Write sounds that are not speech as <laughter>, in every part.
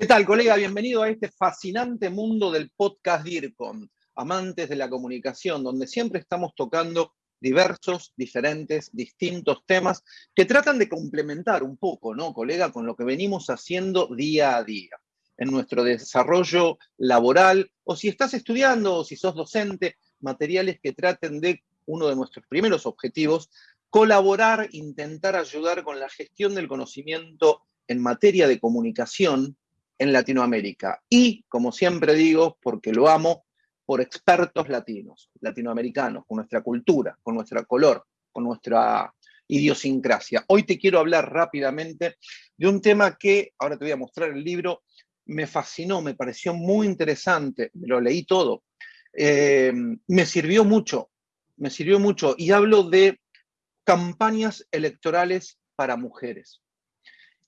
¿Qué tal, colega? Bienvenido a este fascinante mundo del podcast DIRCOM, amantes de la comunicación, donde siempre estamos tocando diversos, diferentes, distintos temas que tratan de complementar un poco, ¿no, colega?, con lo que venimos haciendo día a día en nuestro desarrollo laboral, o si estás estudiando, o si sos docente, materiales que traten de uno de nuestros primeros objetivos, colaborar, intentar ayudar con la gestión del conocimiento en materia de comunicación en Latinoamérica. Y, como siempre digo, porque lo amo, por expertos latinos, latinoamericanos, con nuestra cultura, con nuestro color, con nuestra idiosincrasia. Hoy te quiero hablar rápidamente de un tema que, ahora te voy a mostrar el libro, me fascinó, me pareció muy interesante, lo leí todo, eh, me sirvió mucho, me sirvió mucho, y hablo de campañas electorales para mujeres.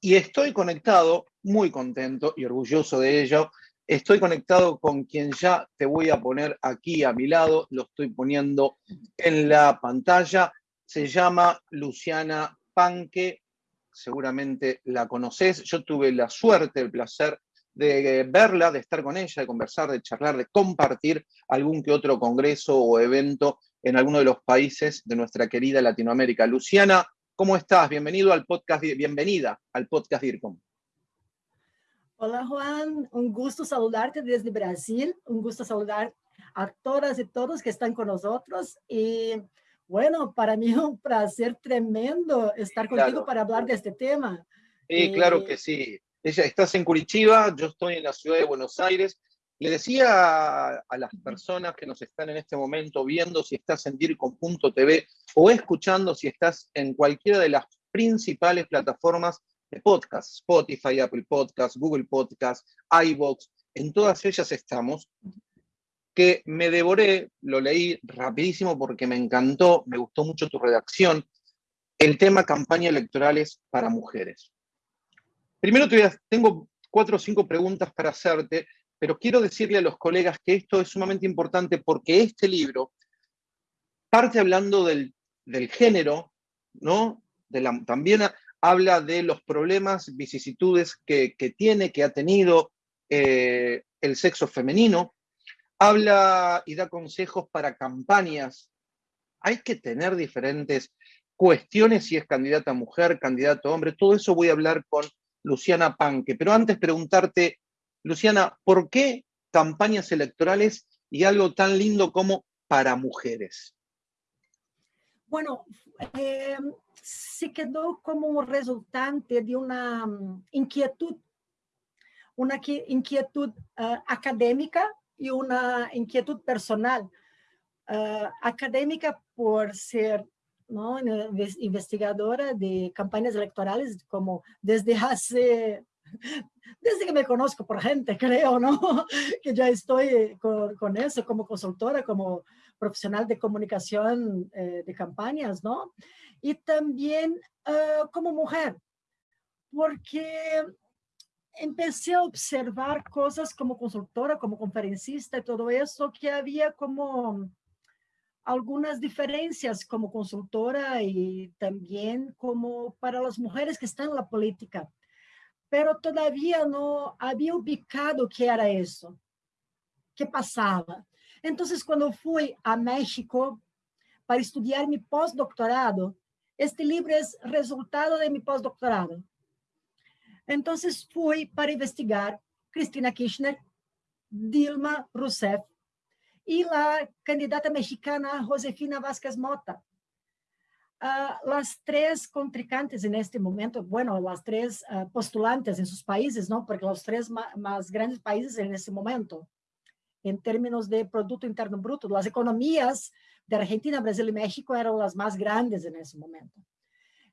Y estoy conectado, muy contento y orgulloso de ello, estoy conectado con quien ya te voy a poner aquí a mi lado, lo estoy poniendo en la pantalla, se llama Luciana Panque, seguramente la conoces, yo tuve la suerte, el placer de verla, de estar con ella, de conversar, de charlar, de compartir algún que otro congreso o evento en alguno de los países de nuestra querida Latinoamérica. Luciana, ¿Cómo estás? Bienvenido al podcast, bienvenida al podcast DIRCOM. Hola Juan, un gusto saludarte desde Brasil, un gusto saludar a todas y todos que están con nosotros y bueno, para mí es <laughs> un placer tremendo estar contigo para hablar de este tema. Sí, claro eh, que sí. Ella, estás en Curitiba, yo estoy en la ciudad de Buenos Aires le decía a, las personas que nos están en este momento viendo si estás en DIRCOM.tv o escuchando si estás en cualquiera de las principales plataformas de podcast, Spotify, Apple Podcast, Google Podcast, iVoox, en todas ellas estamos, que me devoré, lo leí rapidísimo porque me encantó, me gustó mucho tu redacción, el tema campaña electorales para mujeres. Primero te tengo cuatro o cinco preguntas para hacerte pero quiero decirle a los colegas que esto es sumamente importante porque este libro parte hablando del, género, ¿no? también habla de los problemas, vicisitudes que, tiene, que ha tenido eh, el sexo femenino, habla y da consejos para campañas. Hay que tener diferentes cuestiones si es candidata mujer, candidato hombre, todo eso voy a hablar con Luciana Panque, pero antes preguntarte Luciana, ¿por qué campañas electorales y algo tan lindo como para mujeres? Bueno, eh, se quedó como resultante de una mm, inquietud, una inquietud uh, académica y una inquietud personal. Uh, académica por ser ¿no? investigadora de campañas electorales, como desde hace desde que me conozco por gente, creo, ¿no? <laughs> Que ya estoy con, con eso como consultora, como profesional de comunicación eh, de campañas, ¿no? Y también uh, como mujer, porque empecé a observar cosas como consultora, como conferencista y todo eso, que había como algunas diferencias como consultora y también como para las mujeres que están en la política pero todavía no había ubicado que era eso, que pasaba. Entonces, cuando fui a México para estudiar mi postdoctorado, este libro es resultado de mi postdoctorado. Entonces, fui para investigar Cristina Kirchner, Dilma Rousseff y la candidata mexicana Josefina Vázquez Mota. Uh, las tres contrincantes en este momento, bueno, las tres uh, postulantes en sus países, ¿no? Porque los tres más grandes países en este momento, en términos de Producto Interno Bruto, las economías de Argentina, Brasil y México eran las más grandes en ese momento.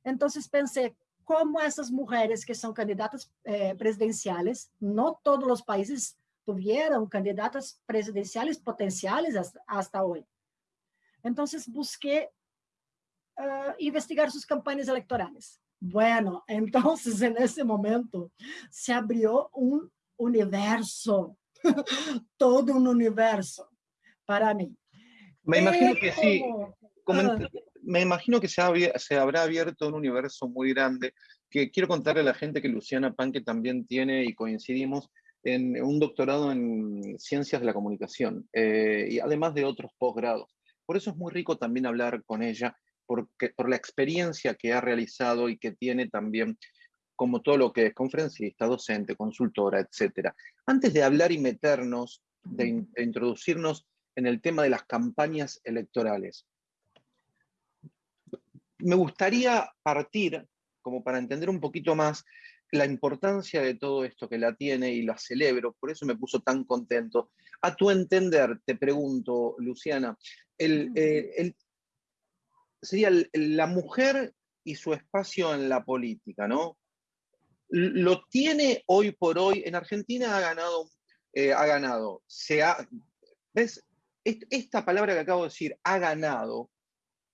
Entonces pensé, ¿cómo esas mujeres que son candidatas eh, presidenciales, no todos los países tuvieron candidatas presidenciales potenciales hasta hoy? Entonces busqué uh, investigar sus campañas electorales. Bueno, <laughs> entonces en ese momento se abrió un universo, <laughs> todo un universo para mí. Me imagino que sí. Como, me imagino que se, se, habrá abierto un universo muy grande. que quiero contarle a la gente que Luciana Panque también tiene y coincidimos en un doctorado en ciencias de la comunicación eh, y además de otros posgrados. Por eso es muy rico también hablar con ella, porque, por la experiencia que ha realizado y que tiene también como todo lo que es conferencista, docente, consultora, etc. Antes de hablar y meternos, de, de introducirnos en el tema de las campañas electorales, me gustaría partir, como para entender un poquito más, la importancia de todo esto que la tiene y la celebro, por eso me puso tan contento. A tu entender, te pregunto, Luciana, el, eh, sería la mujer y su espacio en la política, ¿no? Lo tiene hoy por hoy, en Argentina ha ganado, eh, ha ganado, ¿ves? Esta palabra que acabo de decir, ha ganado,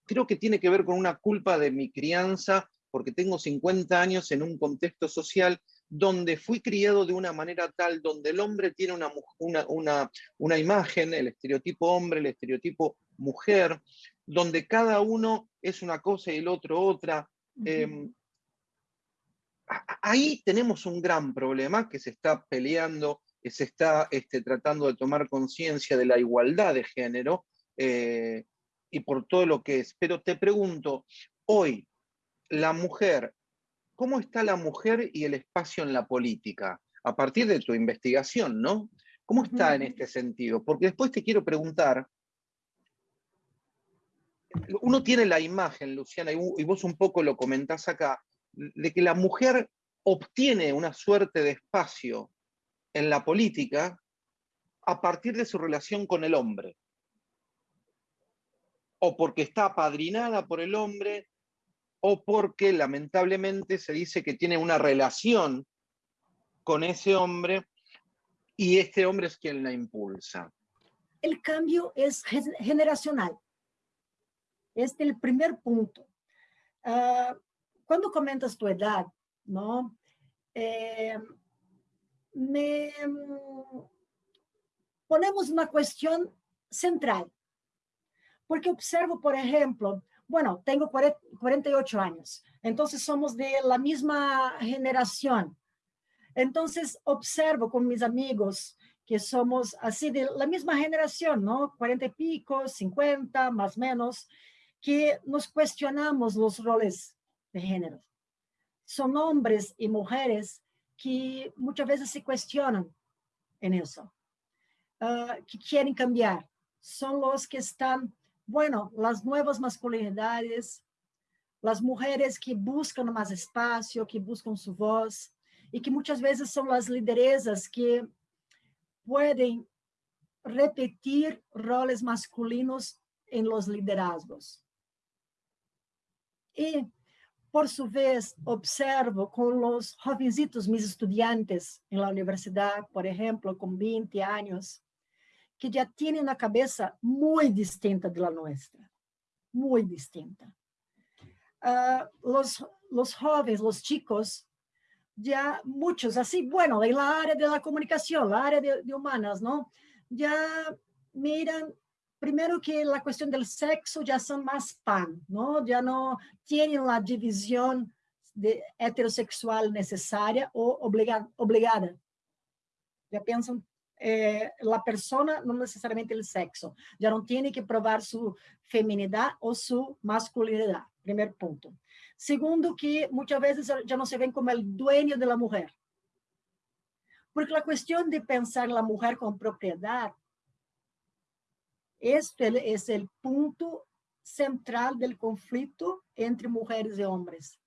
creo que tiene que ver con una culpa de mi crianza porque tengo 50 años en un contexto social donde fui criado de una manera tal, donde el hombre tiene una, una, una, imagen, el estereotipo hombre, el estereotipo mujer, donde cada uno es una cosa y el otro otra. Em, ahí tenemos un gran problema que se está peleando, que se está este, tratando de tomar conciencia de la igualdad de género eh, y por todo lo que es. Pero te pregunto, hoy, la mujer, ¿cómo está la mujer y el espacio en la política? A partir de tu investigación, ¿no? ¿Cómo está en este sentido? Porque después te quiero preguntar, uno tiene la imagen, Luciana, y vos un poco lo comentás acá, de que la mujer obtiene una suerte de espacio en la política a partir de su relación con el hombre. O porque está apadrinada por el hombre, o porque lamentablemente se dice que tiene una relación con ese hombre y este hombre es quien la impulsa. El cambio es generacional. Este es el primer punto. Uh, cuando comentas tu edad, ¿no? Eh, me ponemos una cuestión central. Porque observo, por ejemplo, bueno, tengo 48 años, entonces somos de la misma generación. Entonces observo con mis amigos que somos así de la misma generación, ¿no? 40 y pico, 50, más o menos, que nos cuestionamos los roles de género. Son hombres y mujeres que muchas veces se cuestionan en eso, uh, que quieren cambiar. Son los que están bueno, las nuevas masculinidades, las mujeres que buscan más espacio, que buscan su voz, y que muchas veces son las lideresas que pueden repetir roles masculinos en los liderazgos. Y, por su vez, observo con los jovencitos, mis estudiantes en la universidad, por ejemplo, con 20 años, que ya tienen una cabeza muy distinta de la nuestra, muy distinta. Uh, los, los jóvenes, los chicos, ya muchos, así, bueno, en la área de la comunicación, la área de, de humanas, ¿no? Ya miran primero que la cuestión del sexo ya son más pan, ¿no? Ya no tienen la división de heterosexual necesaria o obligada. Ya piensan eh, la persona, no necesariamente el sexo. Ya no tiene que probar su feminidad o su masculinidad, primer punto. Segundo, que muchas veces ya no se ven como el dueño de la mujer. Porque la cuestión de pensar la mujer con propiedad, este es el punto central del conflicto entre mujeres y hombres.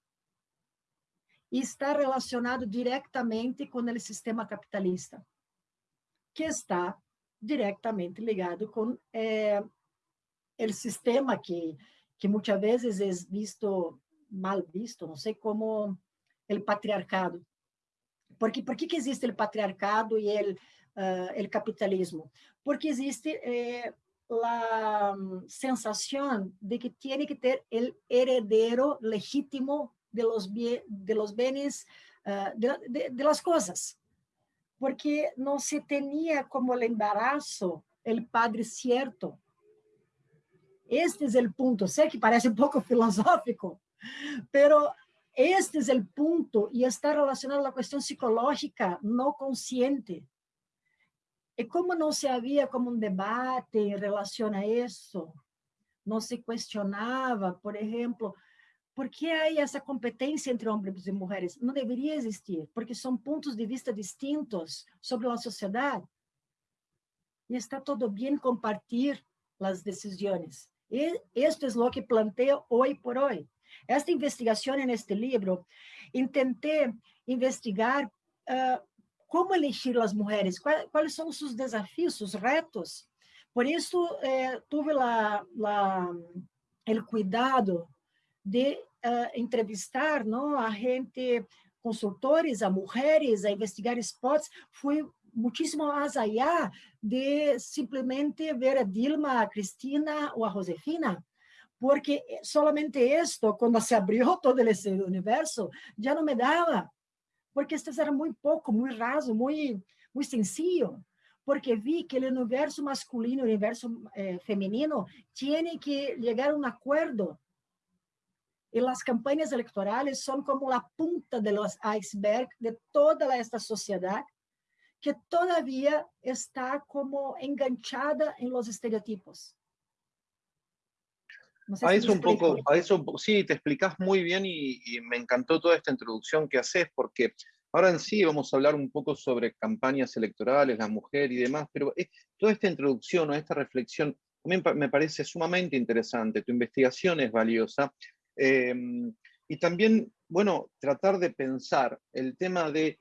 Y está relacionado directamente con el sistema capitalista que está directamente ligado com é, o sistema que, que muitas vezes é visto, mal visto, não sei como o patriarcado. Porque, por que, que existe o patriarcado e o uh, capitalismo? Porque existe eh, a sensação de que tem que ter o heredero legítimo de los, bienes, uh, de, de, las cosas porque não se tinha como el embarazo el padre cierto. Este é o ponto. Sei que parece um pouco <laughs> filosófico, pero este es el punto y está relacionado a la cuestión psicológica no consciente. Y como no se había como un debate en relación a eso, no se cuestionaba, por ejemplo, ¿por qué hay esa competencia entre hombres y mujeres? No debería existir, porque son puntos de vista distintos sobre la sociedad. Y está todo bien compartir las decisiones. Y esto es lo que planteo hoy por hoy. Esta investigación en este libro, intenté investigar uh, cómo elegir las mujeres, cuál, cuáles son sus desafíos, sus retos. Por eso eh, tuve la, la, el cuidado de uh, entrevistar ¿no? a gente, consultores, a mujeres, a investigar spots. Fui muchísimo más allá de simplemente ver a Dilma, a Cristina o a Josefina, porque solamente esto, cuando se abrió <laughs> todo ese universo, ya no me daba, porque esto era muy poco, muy raso, muy, muy sencillo, porque vi que el universo masculino, el universo eh, femenino, tiene que llegar a un acuerdo. Y las campañas electorales son como la punta de los iceberg de toda esta sociedad que todavía está como enganchada en los estereotipos. No a eso un poco, a eso sí, te explicas muy bien y, me encantó toda esta introducción que haces porque ahora en sí vamos a hablar un poco sobre campañas electorales, la mujer y demás, pero toda esta introducción o esta reflexión también me parece sumamente interesante, tu investigación es valiosa em, y también, bueno, tratar de pensar el tema de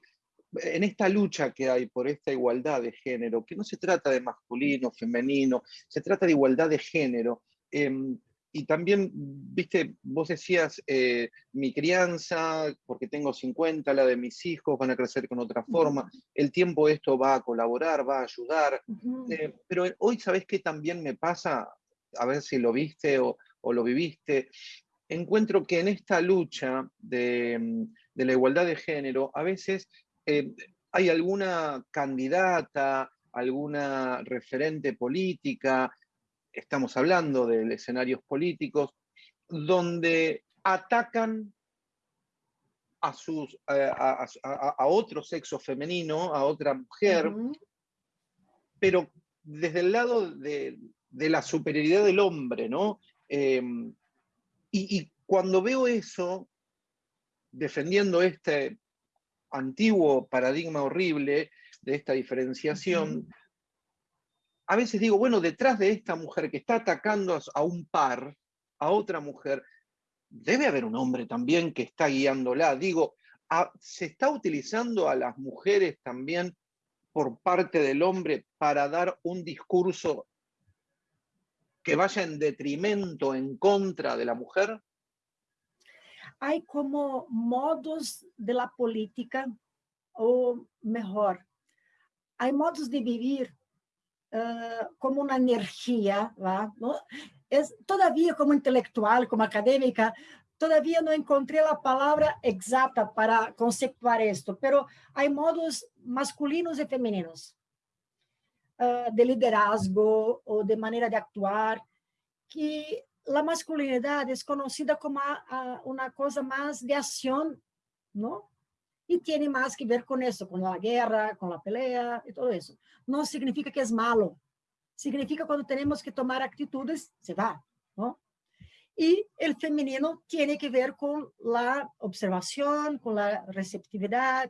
en esta lucha que hay por esta igualdad de género, que no se trata de masculino, femenino, se trata de igualdad de género. Em, y también, viste, vos decías, eh, mi crianza, porque tengo 50, la de mis hijos van a crecer con otra forma, el tiempo esto va a colaborar, va a ayudar, eh, pero hoy sabés que también me pasa, a ver si lo viste o, lo viviste, encuentro que en esta lucha de, de la igualdad de género, a veces eh, ¿hay alguna candidata, alguna referente política, estamos hablando de escenarios políticos, donde atacan a, sus, a, otro sexo femenino, a otra mujer, pero desde el lado de, la superioridad del hombre, ¿no? Em, y, y, cuando veo eso, defendiendo este antiguo paradigma horrible de esta diferenciación, a veces digo, bueno, detrás de esta mujer que está atacando a un par, a otra mujer, debe haber un hombre también que está guiándola. Digo, ¿se está utilizando a las mujeres también por parte del hombre para dar un discurso que vaya en detrimento, en contra de la mujer? hay como modos de la política, o mejor, hay modos de vivir uh, como una energía, ¿no? Es, todavía como intelectual, como académica, todavía no encontré la palabra exacta para conceptuar esto, pero hay modos masculinos y femeninos uh, de liderazgo o de manera de actuar que la masculinidad es conocida como una cosa más de acción, ¿no? Y tiene más que ver con eso, con la guerra, con la pelea y todo eso. No significa que es malo. Significa cuando tenemos que tomar actitudes, se va, ¿no? Y el femenino tiene que ver con la observación, con la receptividad,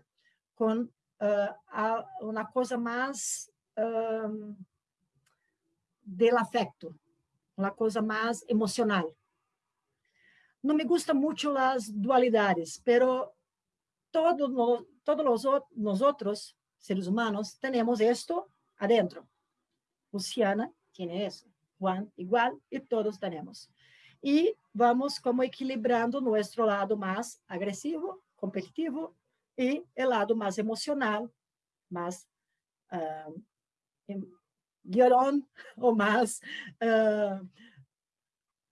con uh, una cosa más um, del afecto, una cosa más emocional. No me gustan mucho las dualidades, pero todos, todos los, nosotros, seres humanos, tenemos esto adentro. Luciana tiene eso, Juan igual, y todos tenemos. Y vamos como equilibrando nuestro lado más agresivo, competitivo, y el lado más emocional, más uh, llorón <laughs> o más uh,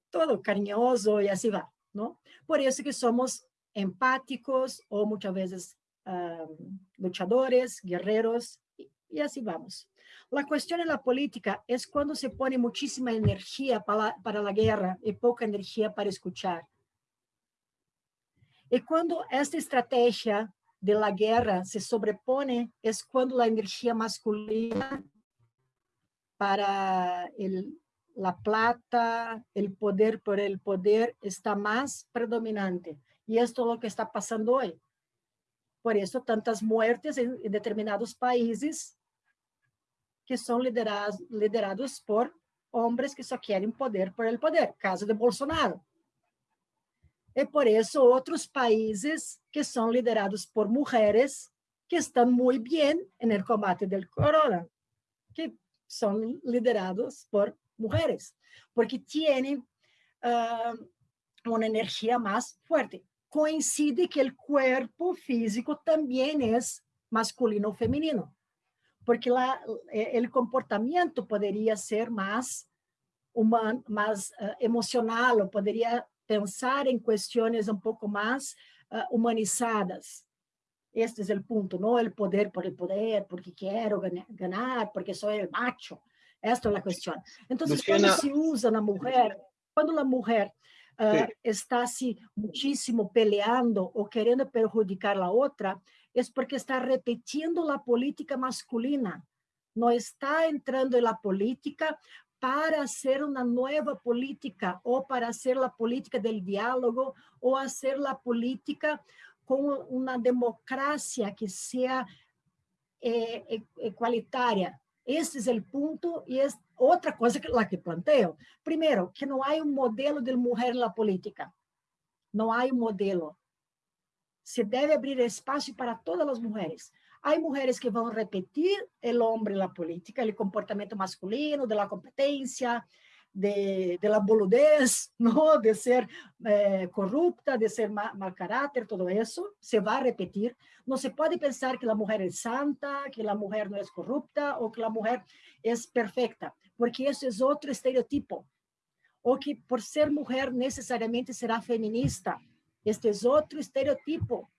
todo cariñoso y así va, ¿no? Por eso que somos empáticos o muchas veces uh, luchadores, guerreros y, y, así vamos. La cuestión en la política es cuando se pone muchísima energía para, para la guerra y poca energía para escuchar. Y cuando esta estrategia de la guerra se sobrepone, es cuando la energía masculina para el, la plata, el poder por el poder, está más predominante. Y esto es lo que está pasando hoy. Por eso tantas muertes en, en determinados países que son liderados, liderados por hombres que só querem poder por el poder, caso de Bolsonaro. E por isso outros países que são liderados por mulheres que estão muito bem no combate do corona, que são liderados por mulheres, porque têm uh, uma energia mais forte. Coincide que o corpo físico também é masculino ou feminino porque lá o comportamento poderia ser mais humano, mais uh, emocional, ou poderia pensar em questões um pouco mais uh, humanizadas. Este é o ponto, não o poder por el poder, porque quero ganhar, porque sou el macho. Esta é a questão. Então, quando se usa na mulher, quando a mulher uh, está se muitíssimo peleando ou querendo perjudicar a outra, es porque está repitiendo la política masculina, no está entrando en la política para hacer una nueva política o para hacer la política del diálogo o hacer la política con una democracia que sea eh. Esse é o ponto e é outra coisa que lá que planteo. Primeiro, que não há um modelo de mulher na política. Não há um modelo se deve abrir espaço para todas as mulheres. Há mulheres que vão repetir o homem na política, o comportamento masculino, de la competência, de, de la boludez, ¿no? de ser eh, corrupta, de ser mal, caráter, todo isso se vai repetir. Não se pode pensar que a mulher é santa, que a mulher não é corrupta ou que a mulher é perfeita, porque isso é outro estereotipo. Ou que por ser mulher necessariamente será feminista. Este é outro estereotipo.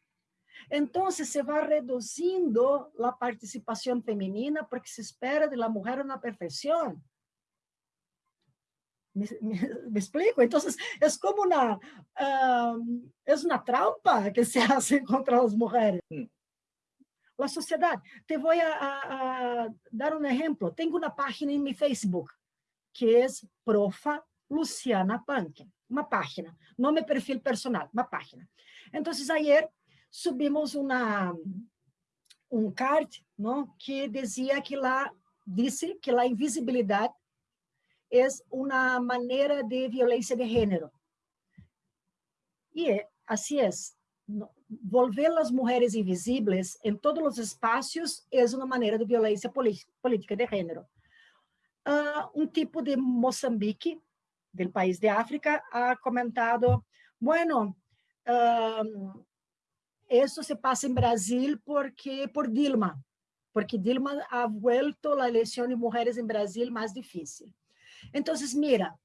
Então, se vai reduzindo a participação feminina porque se espera de la mujer una perfeição. ¿Me, me, me, explico? Então, é como uma, uh, é uma trampa que se <laughs> hace contra as mulheres. Mm. A sociedade. Te vou a, a, a, dar um exemplo. Tenho uma página em meu Facebook que é Profa Luciana Punk uma página, nome perfil personal, uma página. Então, ayer subimos uma, um card não, que dizia que lá, disse que a invisibilidade é uma maneira de violência de gênero. E assim é. Volver as mulheres invisíveis em todos os espaços é uma maneira de violência política de gênero. Uh, um tipo de Moçambique, del país de África ha comentado, bueno, um, eso se pasa en Brasil porque por Dilma, porque Dilma ha vuelto la elección de mujeres en Brasil más difícil. Entonces, mira,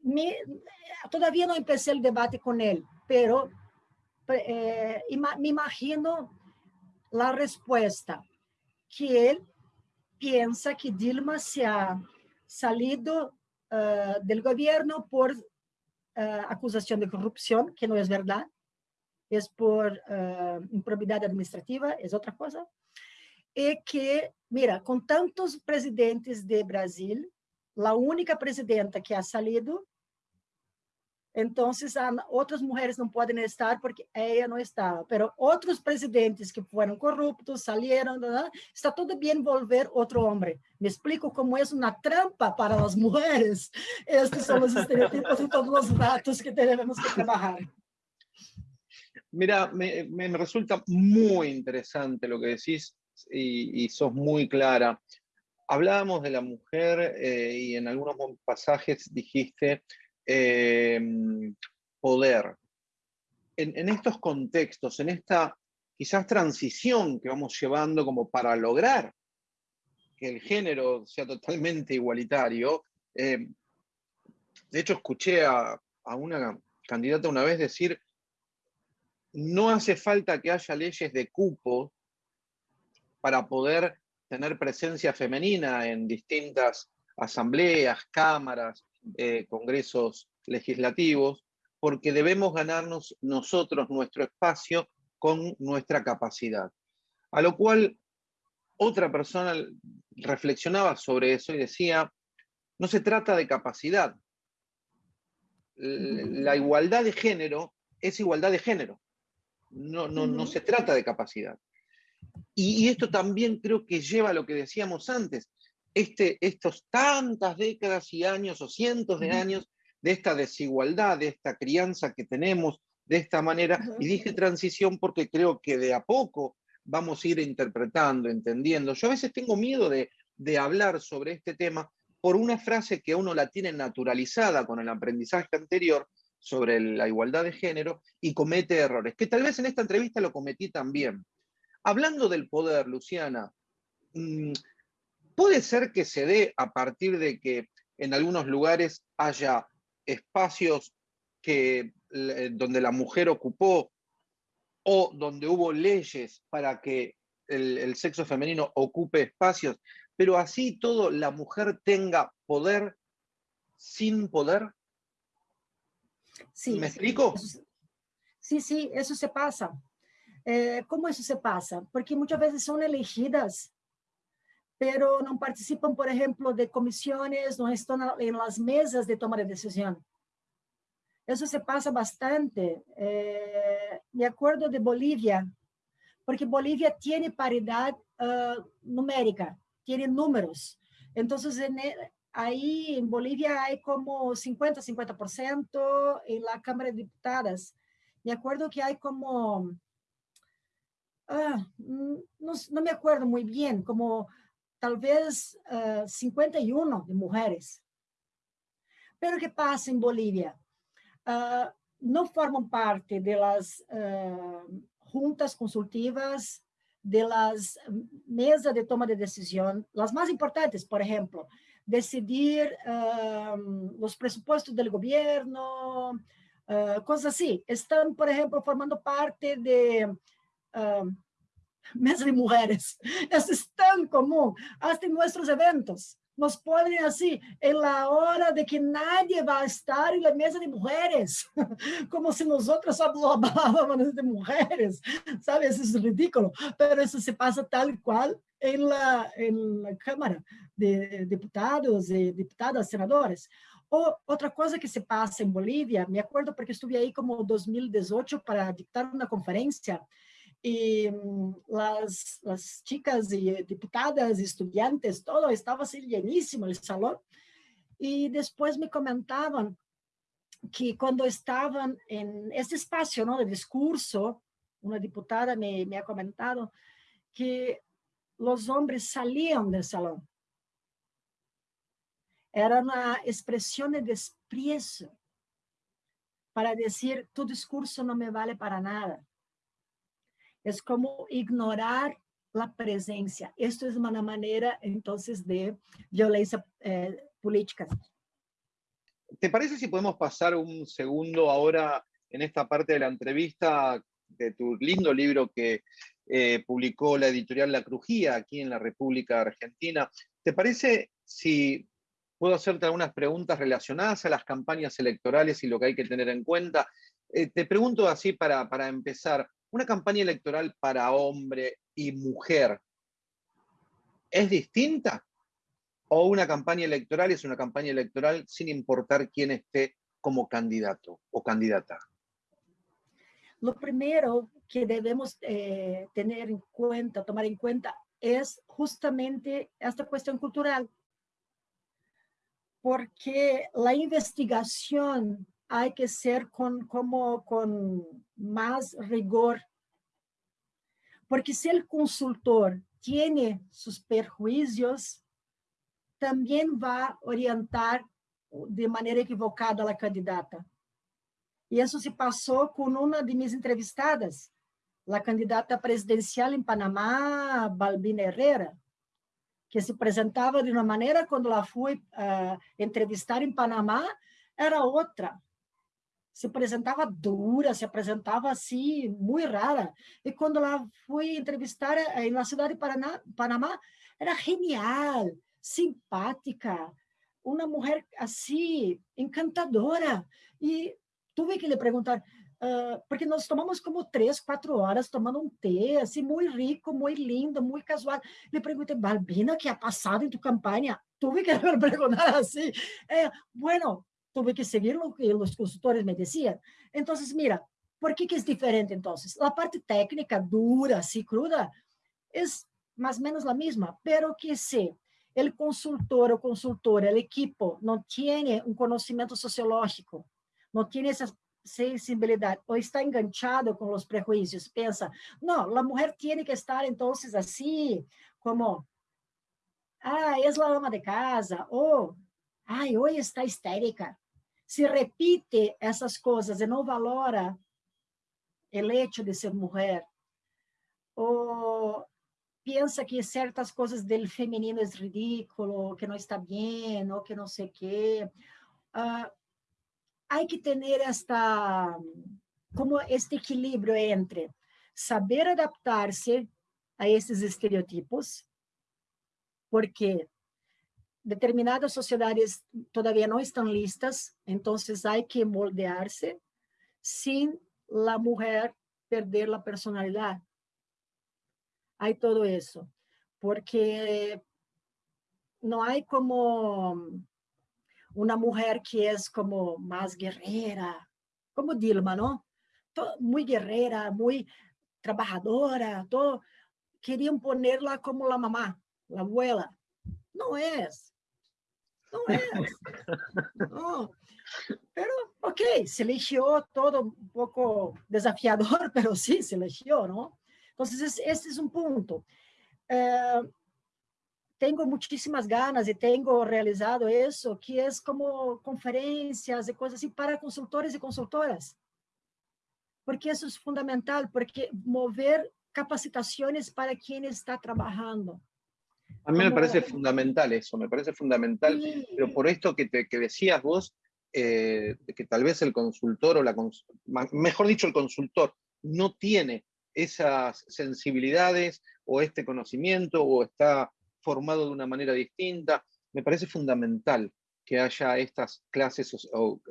me, todavía no empecé el debate con él, pero eh, me imagino la respuesta, que él piensa que Dilma se ha salido uh, del gobierno por uh, acusación de corrupción, que no es verdad, es por improbidade administrativa, es otra cosa, y que, mira, con tantos presidentes de Brasil, la única presidenta que ha salido então, outras mulheres não podem estar porque ela não estava. Mas outros presidentes que foram corruptos, saíram, está tudo bem envolver outro homem. Me explico como é uma trampa para as mulheres. Estes são os estereotipos e todos os dados que temos que trabalhar. Mira, me, resulta muy interesante lo que decís y, sos muy clara. Hablábamos de la mujer eh, y en algunos pasajes dijiste Em, poder. En, estos contextos, en esta quizás transición que vamos llevando como para lograr que el género sea totalmente igualitario, em, de hecho escuché a, a una candidata una vez decir, no hace falta que haya leyes de cupo para poder tener presencia femenina en distintas asambleas, cámaras, eh, congresos legislativos, porque debemos ganarnos nosotros nuestro espacio con nuestra capacidad. A lo cual otra persona reflexionaba sobre eso y decía, no se trata de capacidad. La igualdad de género es igualdad de género. No, no, no se trata de capacidad. Y, esto también creo que lleva a lo que decíamos antes, este, estos tantas décadas y años o cientos de años de esta desigualdad, de esta crianza que tenemos de esta manera. Y dije transición porque creo que de a poco vamos a ir interpretando, entendiendo. Yo a veces tengo miedo de, de hablar sobre este tema por una frase que uno la tiene naturalizada con el aprendizaje anterior sobre la igualdad de género y comete errores, que tal vez en esta entrevista lo cometí también. Hablando del poder, Luciana, mm, puede ser que se dé a partir de que en algunos lugares haya espacios que, eh, donde la mujer ocupó o donde hubo leyes para que el, sexo femenino ocupe espacios, pero así todo la mujer tenga poder sin poder. Sí, ¿Me explico? Sí, sí, eso se pasa. Eh, ¿Cómo eso se pasa? Porque muchas veces son elegidas, pero no participan, por ejemplo, de comisiones, no están en las mesas de toma de decisión. Eso se pasa bastante. Eh, me acuerdo de Bolivia, porque Bolivia tiene paridad uh, numérica, tiene números. Entonces, en el, ahí en Bolivia hay como 50, 50% en la Cámara de Diputadas. Me acuerdo que hay como, ah, no, no, me acuerdo muy bien, como tal vez uh, 51 de mujeres. Pero ¿qué pasa en Bolivia? uh, não formam parte das uh, juntas consultivas, das mesas de toma de decisão, as mais importantes, por exemplo, decidir os pressupostos do governo, uh, coisas assim. Estão, por exemplo, formando parte de mesa de mulheres. Isso <laughs> é tão comum, até em nossos eventos nos ponen así, en la hora de que nadie va a estar en la mesa de mujeres, <laughs> como si nosotros solo hablábamos <laughs> de mujeres, ¿sabes? Eso es ridículo, pero eso se pasa tal cual en la, en la Cámara de Diputados y diputadas, senadores. O outra coisa que se passa em Bolívia, me acordo porque estive aí como 2018 para dictar uma conferência, y las, las chicas y diputadas, estudiantes, todo estaba así llenísimo el salón. Y después me comentaban que cuando estaban en este espacio ¿no? de discurso, una diputada me, me ha comentado que los hombres salían del salón. Era una expresión de desprecio para decir, tu discurso no me vale para nada es como ignorar la presencia. Esto es una manera entonces de violencia eh, política. ¿Te parece si podemos pasar un segundo ahora en esta parte de la entrevista de tu lindo libro que eh, publicó la editorial La Crujía aquí en la República Argentina? ¿Te parece si puedo hacerte algunas preguntas relacionadas a las campañas electorales y lo que hay que tener en cuenta? Eh, te pregunto así para, para empezar, una campaña electoral para hombre y mujer es distinta? ¿O una campaña electoral es una campaña electoral sin importar quién esté como candidato o candidata? Lo primero que debemos eh, tener en cuenta, tomar en cuenta, es justamente esta cuestión cultural. Porque la investigación hay que ser con, como, con más rigor. Porque si el consultor tiene sus perjuicios, también va a orientar de manera equivocada a la candidata. E isso se passou com uma de minhas entrevistadas, a candidata presidencial em Panamá, Balbina Herrera, que se apresentava de uma maneira, quando ela foi uh, entrevistar em Panamá, era outra se apresentava dura, se apresentava assim, muito rara. E quando ela foi entrevistar na cidade de Paraná, Panamá, era genial, simpática, una mujer así, encantadora. Y tuve que le preguntar, uh, porque nós tomamos como três, quatro horas tomando um té, assim, muito rico, muito lindo, muito casual. Le perguntei, Balbina, que ha passado em tu campanha? Tuve que <laughs> perguntar assim. Eh, bueno, tuve que seguir lo que os consultores me diziam. Então, mira, por que, que é diferente, então? A parte técnica, dura, assim, cruda, é mais ou menos a mesma, pero que se o consultor o consultora, o equipo não tem um conhecimento sociológico, não tem essa sensibilidade, ou está enganchado com os prejuízos, pensa, não, a mulher tem que estar, então, assim, como, ah, é a ama de casa, ou, ai, hoje está histérica. Se repite essas coisas e não valora o hecho de ser mulher, ou pensa que certas coisas do feminino é ridículo, que não está bem, ou que não sei o quê. Uh, há que ter esta, como este equilíbrio entre saber adaptar-se a esses estereotipos, porque determinadas sociedades todavía não estão listas, então há que moldear-se sem a mulher perder a personalidade. Há todo isso, porque não há como uma mulher que é como mais guerreira, como Dilma, não? Muito guerreira, muito trabalhadora, todo, queriam ponerla como a mamá, a abuela. Não é. Não é. Não. Pero, ok, se eligió todo um pouco desafiador, <laughs> pero sí, se eligió, ¿no? Entonces, esse é um ponto. Eh, tenho ganas e tenho realizado isso, que é como conferências e coisas assim para consultores e consultoras. Porque isso é fundamental, porque mover capacitações para quem está trabalhando. A mí me parece fundamental eso, me parece fundamental, sí. pero por esto que, te, que decías vos, eh, que tal vez el consultor o la, mejor dicho, el consultor no tiene esas sensibilidades o este conocimiento o está formado de una manera distinta. Me parece fundamental que haya estas clases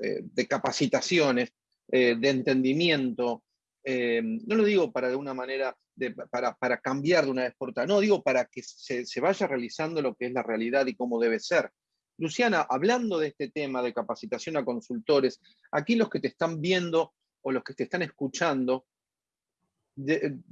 eh, de capacitaciones, eh, de entendimiento. Eh, no lo digo para de una manera, para, cambiar de una vez por todas, no, digo para que se, se vaya realizando lo que es la realidad y cómo debe ser. Luciana, hablando de este tema de capacitación a consultores, aquí los que te están viendo o los que te están escuchando,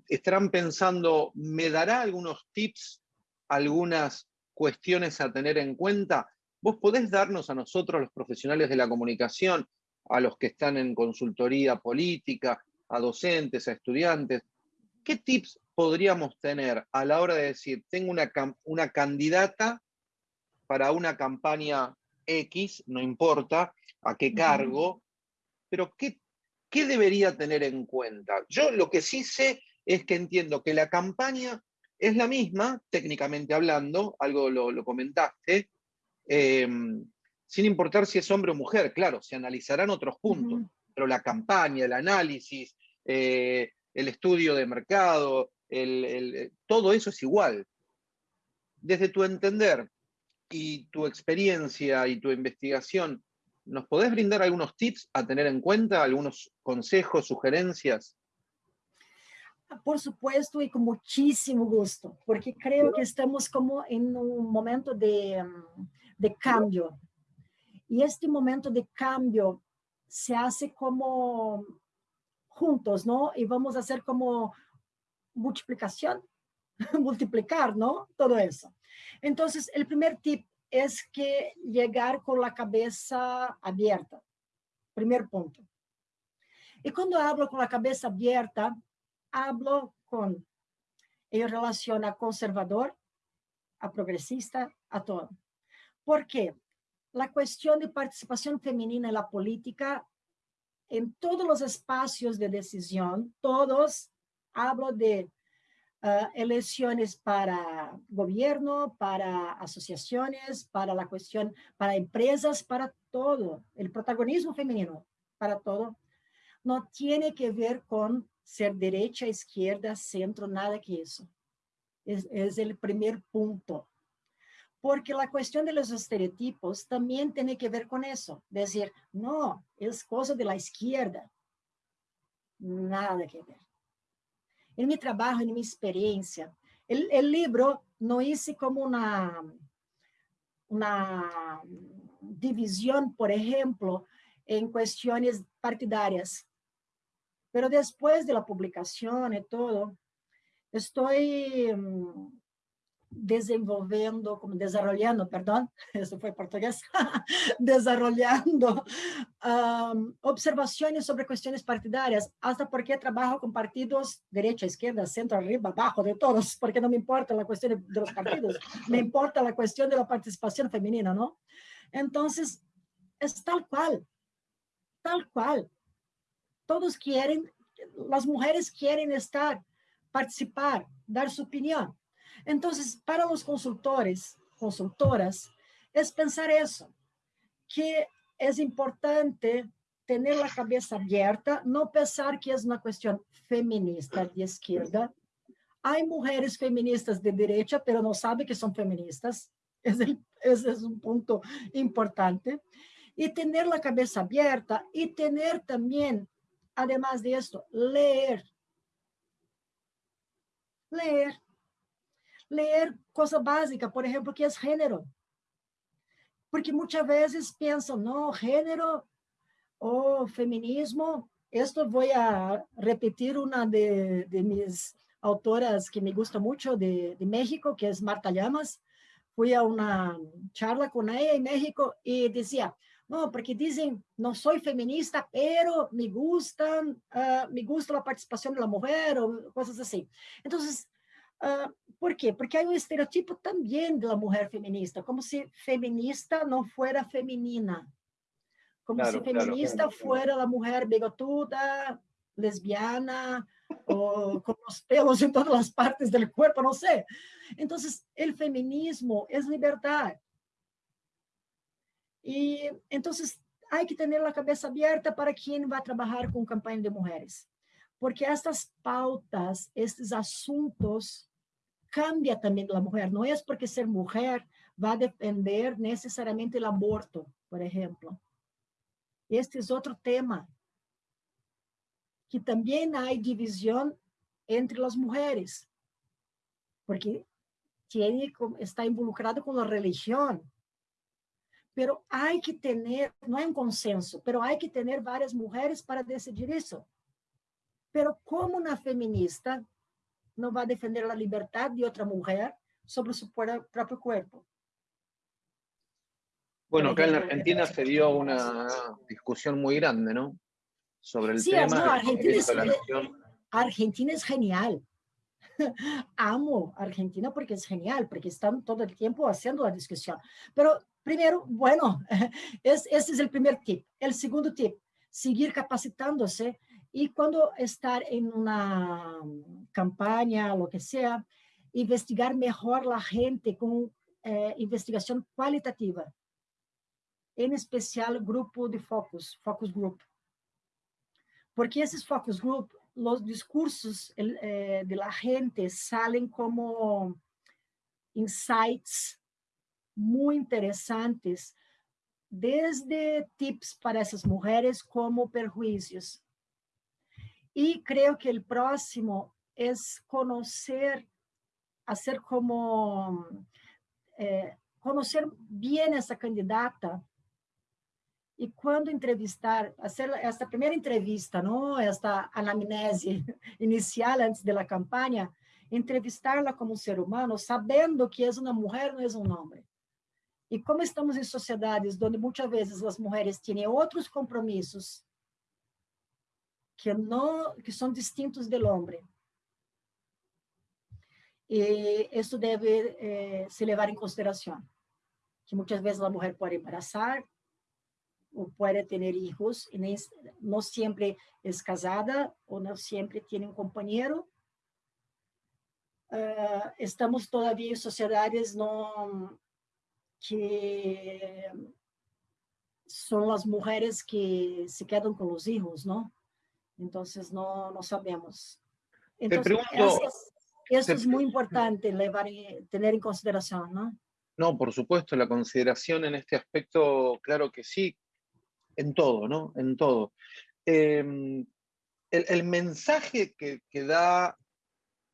estarán pensando, ¿me dará algunos tips algunas cuestiones a tener en cuenta, vos podés darnos a nosotros, los profesionales de la comunicación, a los que están en consultoría política, a docentes, a estudiantes, ¿qué tips podríamos tener a la hora de decir, tengo una, una candidata para una campaña X, no importa a qué cargo, pero ¿qué, ¿qué debería tener en cuenta? Yo lo que sí sé es que entiendo que la campaña es la misma, técnicamente hablando, algo lo, comentaste, em, sin importar si es hombre o mujer, claro, se analizarán otros puntos, pero la campaña, el análisis, eh, el estudio de mercado, todo eso es igual. Desde tu entender y tu experiencia y tu investigación, ¿nos podés brindar algunos tips a tener en cuenta, algunos consejos, sugerencias? Por supuesto e com muitíssimo gosto, porque creio que estamos como em um momento de, de cambio. E este momento de cambio se hace como juntos, ¿no? E vamos a hacer como multiplicación, <laughs> multiplicar, ¿no? Todo eso. Entonces, el primer tip es que llegar con la cabeza abierta. Primer punto. E quando hablo com a cabeça aberta, hablo con, en relación a conservador, a progresista, a todo. ¿Por qué? La cuestión de participación femenina en la política, en todos los espacios de decisión, todos, hablo de uh, elecciones para gobierno, para asociaciones, para la cuestión, para empresas, para todo. El protagonismo femenino, para todo, no tiene que ver con ser derecha, izquierda, centro, nada que isso. É, é o primeiro ponto. Porque la cuestión de los estereotipos también tiene que ver con eso. Decir, no, es cosa de la izquierda. Nada que ver. En mi trabajo, en mi experiencia, el, el libro no hice como una, una división, por ejemplo, en cuestiones partidarias. Pero después de la publicación y todo, estoy mm, desenvolvendo, como desarrollando, perdón, <laughs> eso fue portugués, <laughs> desarrollando um, observaciones sobre cuestiones partidarias, hasta porque trabajo con partidos derecha, izquierda, centro, arriba, abajo, de todos, <laughs> porque no me importa la cuestión de los partidos, me importa la cuestión de la participación femenina, ¿no? Entonces, es tal cual, tal cual. Todos quieren, las mujeres quieren estar, participar, dar su opinión. Entonces, para los consultores, consultoras, es pensar eso, que es importante tener la cabeza abierta, no pensar que es una cuestión feminista de izquierda. Hay mujeres feministas de derecha, pero no saben que son feministas. Es el, ese es un punto importante. Y tener la cabeza abierta y tener también, además de esto, leer. Leer leer cosa básica, por ejemplo, que es género. Porque muchas veces piensan, no, género o feminismo, esto voy a repetir una de, de mis autoras que me gusta mucho de, de, México, que es Marta Llamas. Fui a una charla con ella en México y decía, no, porque dicen, no soy feminista, pero me gustan, uh, me gusta la participación de la mujer o cosas así. Entonces, Uh, ¿Por qué? Porque hay un estereotipo también de la mujer feminista, como si feminista no fuera femenina, como claro, si feminista claro, fuera la mujer bigotuda, lesbiana, o con los pelos en todas las partes del cuerpo, no sé. Entonces, el feminismo es libertad. Y entonces hay que tener la cabeza abierta para quien va a trabajar con campaña de mujeres. Porque estas pautas, estos asuntos cambia también la mujer. No es porque ser mujer va a defender necesariamente el aborto, por ejemplo. Este es otro tema. Que también hay división entre las mujeres, porque tiene, está involucrado con la religión. Pero hay que tener, no hay un consenso, pero hay que tener varias mujeres para decidir eso. Pero como una feminista, no va a defender la libertad de otra mujer sobre su propio cuerpo. Bueno, acá en la Argentina se dio una discusión muy grande, ¿no? Sobre el tema. No, Argentina, es, Argentina es genial. <laughs> Amo Argentina porque es genial, porque están todo el tiempo haciendo la discusión. Pero primero, bueno, <laughs> es, ese es el primer tip. El segundo tip, seguir capacitándose y cuando estar en una campaña, lo que sea, investigar mejor la gente con eh, cualitativa. En especial grupo de focus, focus group. Porque esos focus group, los discursos eh, de la gente salen como insights muy interesantes, desde tips para esas mujeres como perjuicios. Y creo que el próximo es conocer, hacer como, eh, conocer bien essa candidata e quando entrevistar, hacer esta primeira entrevista, não? esta anamnese <laughs> inicial antes da campanha, entrevistarla como um ser humano, sabendo que é uma mulher, não é um homem. E como estamos em sociedades onde muitas vezes as mulheres têm outros compromissos que, no, que son distintos del hombre. Y esto debe eh, se llevar en consideración, que muchas veces la mujer puede embarazar o puede tener hijos y no siempre es casada o no siempre tiene un compañero. Uh, estamos todavía en sociedades no, que son las mujeres que se quedan con los hijos, ¿no? Entonces, no, no sabemos. Entonces, pregunto, eso, es muy importante levar, tener en consideración, ¿no? No, por supuesto, la consideración en este aspecto, claro que sí, en todo, ¿no? En todo. Em, el, mensaje que, que, da,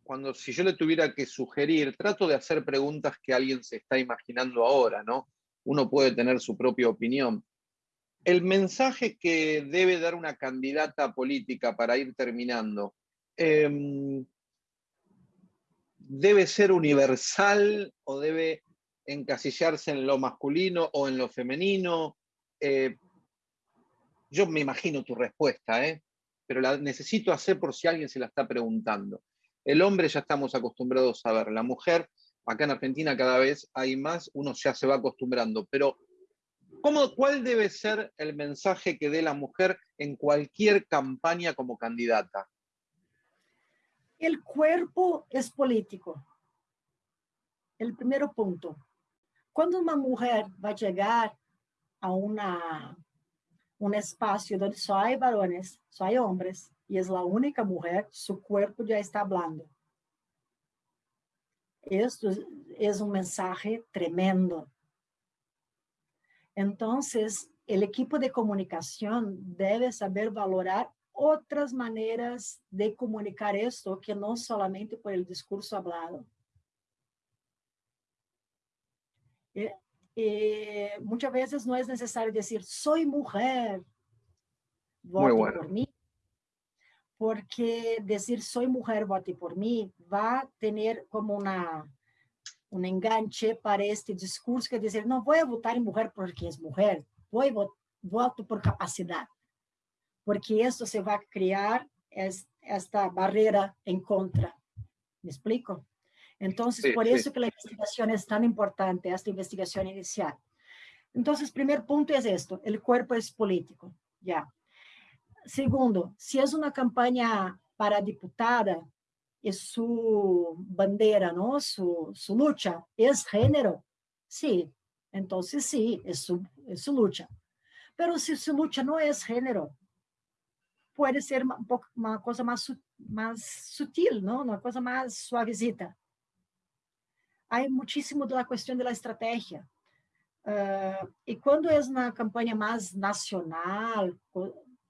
cuando si yo le tuviera que sugerir, trato de hacer preguntas que alguien se está imaginando ahora, ¿no? Uno puede tener su propia opinión. El mensaje que debe dar una candidata política para ir terminando, em, ¿debe ser universal o debe encasillarse en lo masculino o en lo femenino? Eh, yo me imagino tu respuesta, ¿eh? pero la necesito hacer por si alguien se la está preguntando. El hombre ya estamos acostumbrados a ver, la mujer, acá en Argentina cada vez hay más, uno ya se va acostumbrando, pero ¿cómo, ¿cuál debe ser el mensaje que dé la mujer en cualquier campaña como candidata? El cuerpo es político. El primer punto. Cuando una mujer va a llegar a una un espacio donde só hay varones, só hay hombres, y es la única mujer, su cuerpo ya está hablando. Esto es un mensaje tremendo. Entonces, el equipo de comunicación debe saber valorar otras maneras de comunicar esto que no solamente por el discurso hablado. Eh, muchas veces no es necesario decir, soy mujer, vote por mí. Porque decir soy mujer, vote por mí, va a tener como una, un enganche para este discurso que decir, no voy a votar en mujer porque es mujer, voy voto por capacidad. Porque esto se va a crear es, esta barrera en contra. ¿Me explico? Entonces, por eso que la investigación es tan importante, esta investigación inicial. Entonces, primer punto es esto, el cuerpo es político, ya. Segundo, si es una campaña para diputada, es su bandera, ¿no? Su, su lucha, ¿es género? Sí, entonces sí, es su, es su lucha. Pero si su lucha no es género, puede ser un poco, una cosa más, más sutil, ¿no? Una cosa más suavecita hay muchísimo de la cuestión de la estrategia. Uh, y cuando es una campaña más nacional,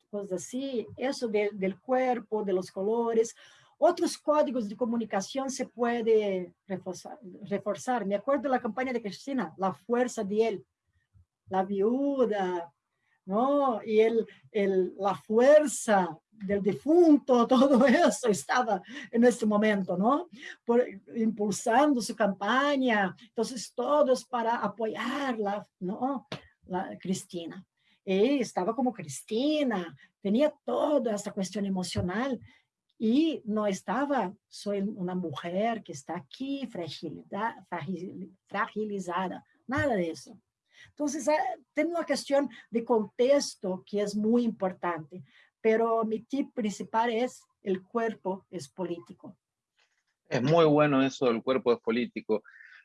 cosas así, eso de, del cuerpo, de los colores, otros códigos de comunicación se puede reforzar, reforzar. Me acuerdo de la campaña de Cristina, la fuerza de él, la viuda, ¿no? Y el, el, la fuerza del difunto, <laughs> todo eso estaba en este momento, ¿no? Por, impulsando su campaña, entonces todos para apoyarla, ¿no? La Cristina. Y estaba como Cristina, tenía toda esta cuestión emocional y no estaba, soy una mujer que está aquí fragilizada, nada de eso. Entonces, eh, tem uma questão de contexto que é muito importante, pero mi tip principal es el cuerpo es político. Es muy bueno eso del cuerpo es político.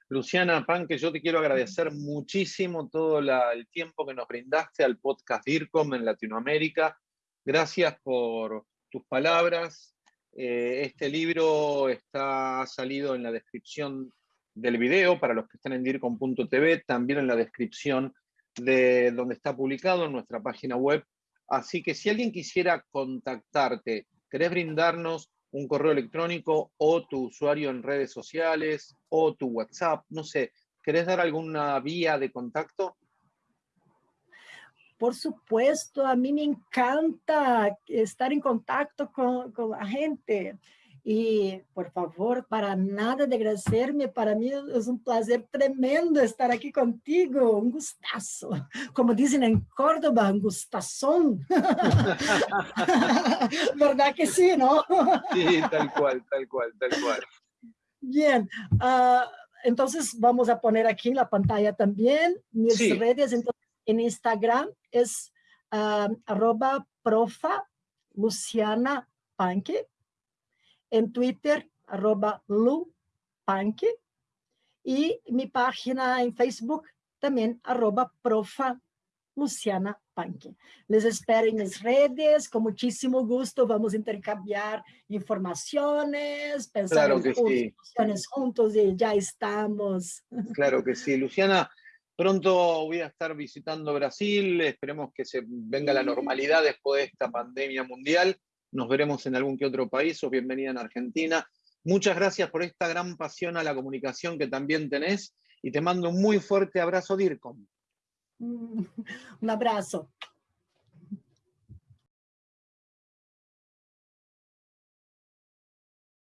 Luciana Panque, yo te quiero agradecer muchísimo todo la, el tiempo que nos brindaste al podcast DIRCOM en Latinoamérica. Gracias por tus palabras. Eh, este libro está salido en la descripción del video para los que están en DIRCOM.tv, también en la descripción de donde está publicado en nuestra página web. Así que si alguien quisiera contactarte, ¿querés brindarnos un correo electrónico o tu usuario en redes sociales o tu WhatsApp? No sé, ¿querés dar alguna vía de contacto? Por supuesto, a mí me encanta estar en contacto con, con la gente. Y por favor, para nada de agradecerme, para mí es un placer tremendo estar aquí contigo, un gustazo. Como dicen en Córdoba, un gustazón. <laughs> ¿Verdad que sí, no? sí, tal cual, tal cual, tal cual. Bien, uh, entonces vamos a poner aquí en la pantalla también mis sí. redes. Entonces, en Instagram es uh, arroba profa Luciana Panque en Twitter, arroba lupanque, y mi página en Facebook también, arroba profa Luciana Panque. Les espero en mis redes, con muchísimo gusto vamos a intercambiar informaciones, pensar claro que sí. juntos y ya estamos. Claro que sí. Luciana, pronto voy a estar visitando Brasil, esperemos que se venga la normalidad después de esta pandemia mundial. Nos veremos en algún que otro país o bienvenida en Argentina. Muchas gracias por esta gran pasión a la comunicación que también tenés y te mando un muy fuerte abrazo, DIRCOM. <laughs> Un abrazo.